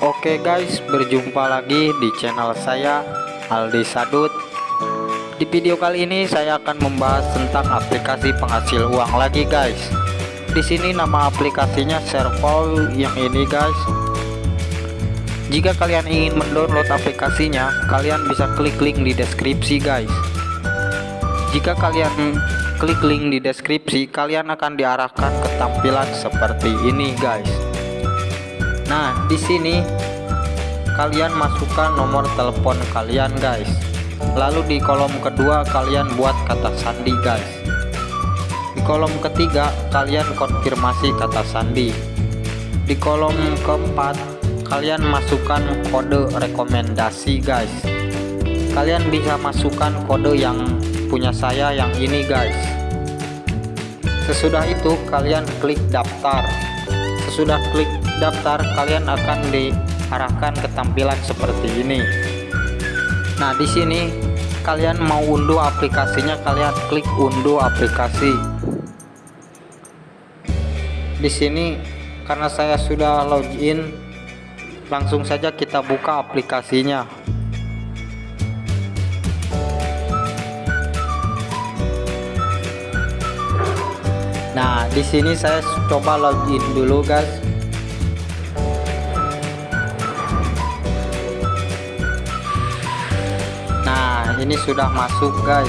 Oke guys, berjumpa lagi di channel saya Aldi Sadut. Di video kali ini saya akan membahas tentang aplikasi penghasil uang lagi guys. Di sini nama aplikasinya Servo yang ini guys. Jika kalian ingin mendownload aplikasinya, kalian bisa klik link di deskripsi guys. Jika kalian klik link di deskripsi, kalian akan diarahkan ke tampilan seperti ini guys. Nah, di sini kalian masukkan nomor telepon kalian, guys. Lalu di kolom kedua kalian buat kata sandi, guys. Di kolom ketiga kalian konfirmasi kata sandi. Di kolom keempat kalian masukkan kode rekomendasi, guys. Kalian bisa masukkan kode yang punya saya yang ini, guys. Sesudah itu kalian klik daftar. Sesudah klik daftar kalian akan diarahkan ke tampilan seperti ini. Nah di sini kalian mau unduh aplikasinya kalian klik unduh aplikasi. Di sini karena saya sudah login langsung saja kita buka aplikasinya. Nah, di sini saya coba login dulu, guys. Ini sudah masuk guys.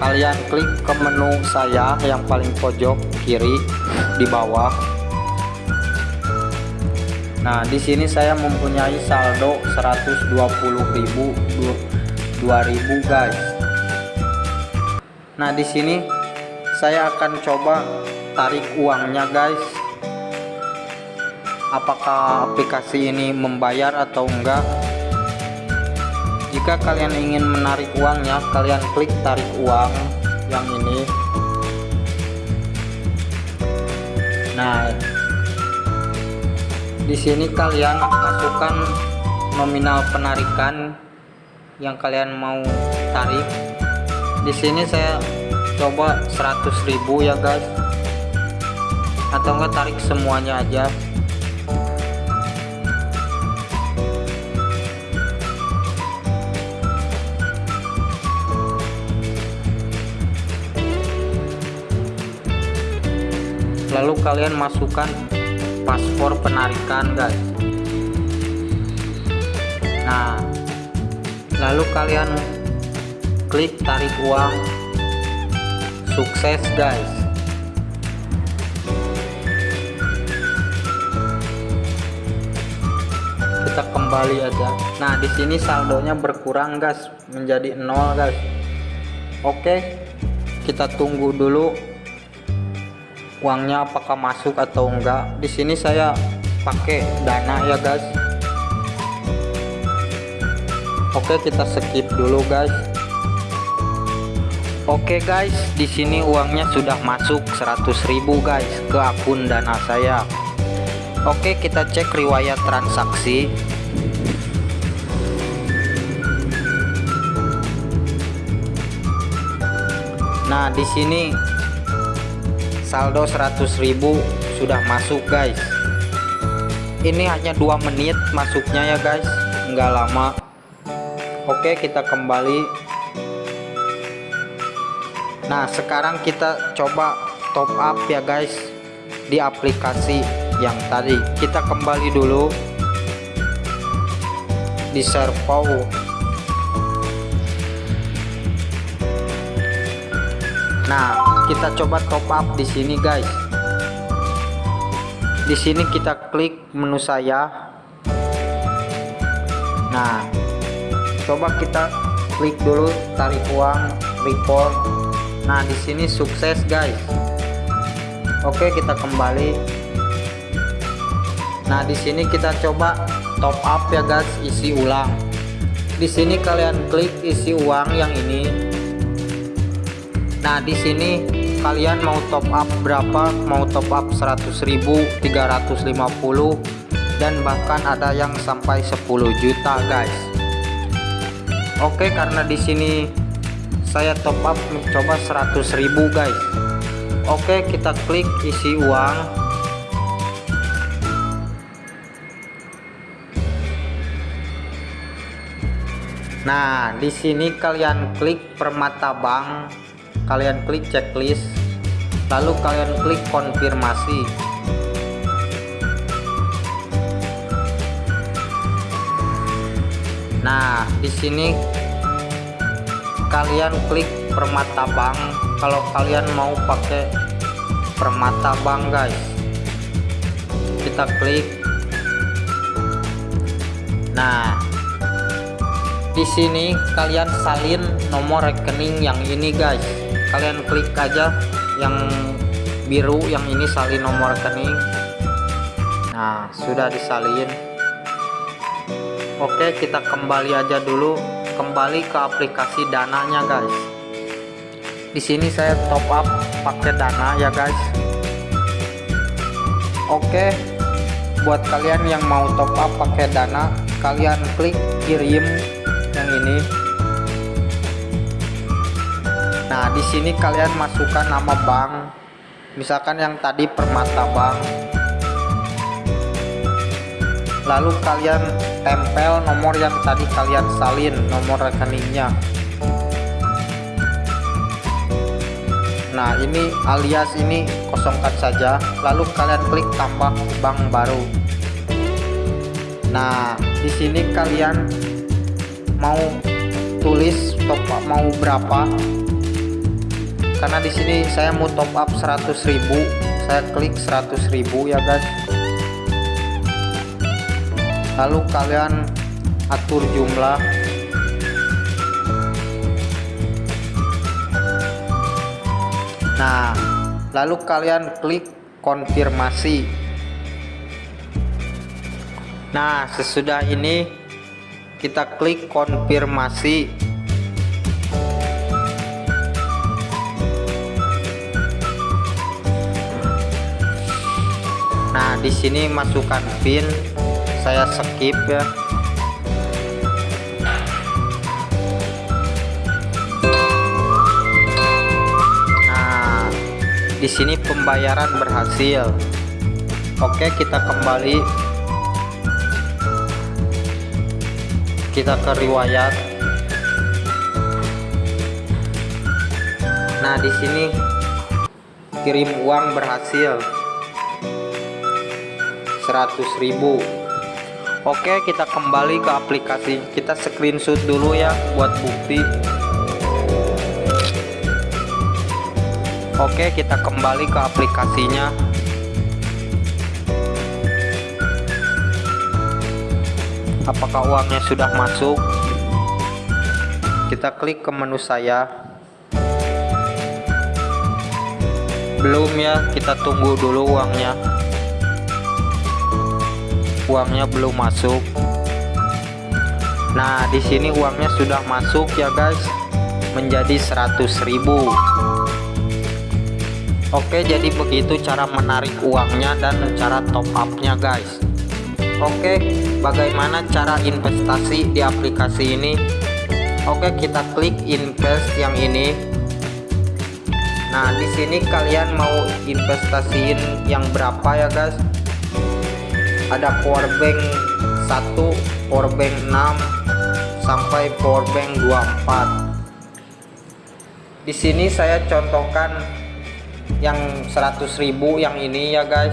Kalian klik ke menu saya yang paling pojok kiri di bawah. Nah di sini saya mempunyai saldo 120.000 2000 guys. Nah di sini saya akan coba tarik uangnya guys. Apakah aplikasi ini membayar atau enggak jika kalian ingin menarik uangnya kalian klik tarik uang yang ini. Nah di sini kalian masukkan nominal penarikan yang kalian mau tarik. Di sini saya coba 100.000 ya guys. Atau enggak tarik semuanya aja lalu kalian masukkan paspor penarikan guys. Nah lalu kalian klik tarik uang. Sukses guys. Kita kembali aja. Nah di sini saldonya berkurang guys. Menjadi nol guys. Oke kita tunggu dulu uangnya apakah masuk atau enggak. Di sini saya pakai dana ya guys. Oke kita skip dulu guys. Oke guys di sini uangnya sudah masuk 100.000 guys ke akun dana saya. Oke kita cek riwayat transaksi. Nah di sini saldo 100.000 sudah masuk guys. Ini hanya dua menit masuknya ya guys. Enggak lama. Oke kita kembali. Nah sekarang kita coba top up ya guys di aplikasi yang tadi. Kita kembali dulu di servo. Nah kita coba top up di sini guys. Di sini kita klik menu saya. Nah coba kita klik dulu tarik uang report. Nah di sini sukses guys. Oke kita kembali. Nah di sini kita coba top up ya guys isi ulang. Di sini kalian klik isi uang yang ini. Nah, di sini kalian mau top up berapa? Mau top up 100.350 350 dan bahkan ada yang sampai 10 juta guys. Oke karena di sini saya top up mencoba 100.000 guys. Oke kita klik isi uang. Nah di sini kalian klik permata bank kalian klik checklist, lalu kalian klik konfirmasi. Nah, di sini kalian klik permata bank kalau kalian mau pakai permata bank, guys. Kita klik. Nah, di sini kalian salin nomor rekening yang ini guys kalian klik aja yang biru yang ini salin nomor rekening. Nah sudah disalin. Oke kita kembali aja dulu. Kembali ke aplikasi dananya guys. Di sini saya top up pakai dana ya guys. Oke buat kalian yang mau top up pakai dana kalian klik kirim yang ini nah di sini kalian masukkan nama bank. Misalkan yang tadi permata bank. Lalu kalian tempel nomor yang tadi kalian salin nomor rekeningnya. Nah ini alias ini kosongkan saja. Lalu kalian klik tambah bank baru. Nah di sini kalian mau tulis top up mau berapa karena di sini saya mau top up 100.000 saya klik 100.000 ya guys. Lalu kalian atur jumlah. Nah lalu kalian klik konfirmasi. Nah sesudah ini kita klik konfirmasi di sini masukkan pin. Saya skip ya. Nah di sini pembayaran berhasil. Oke kita kembali. Kita ke riwayat. Nah di sini kirim uang berhasil 100.000 Oke kita kembali ke aplikasi. Kita screenshot dulu ya buat bukti. Oke kita kembali ke aplikasinya. Apakah uangnya sudah masuk? Kita klik ke menu saya. Belum ya kita tunggu dulu uangnya uangnya belum masuk. Nah di sini uangnya sudah masuk ya guys. Menjadi 100.000 Oke jadi begitu cara menarik uangnya dan cara top upnya guys. Oke bagaimana cara investasi di aplikasi ini? Oke kita klik invest yang ini. Nah di sini kalian mau investasiin yang berapa ya guys ada powerbank 1 powerbank 6 sampai powerbank 24 di sini saya contohkan yang 100.000 yang ini ya guys.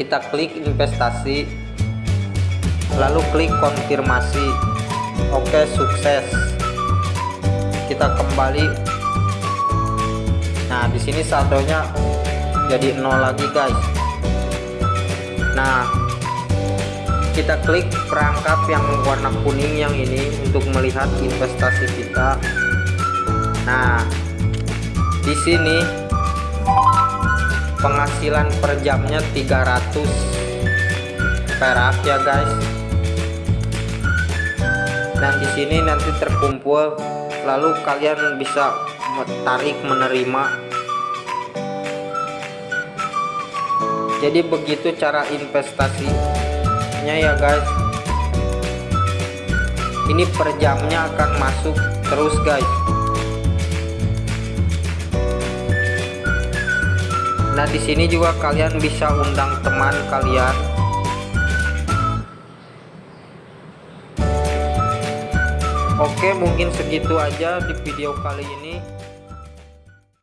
Kita klik investasi lalu klik konfirmasi. Oke sukses. Kita kembali. Nah di sini saldonya jadi nol lagi guys nah kita klik perangkat yang warna kuning yang ini untuk melihat investasi kita. Nah di sini penghasilan per jamnya 300 perak ya guys. Dan di sini nanti terkumpul lalu kalian bisa tarik menerima jadi begitu cara investasinya ya guys. Ini per jamnya akan masuk terus guys. Nah di sini juga kalian bisa undang teman kalian. Oke mungkin segitu aja di video kali ini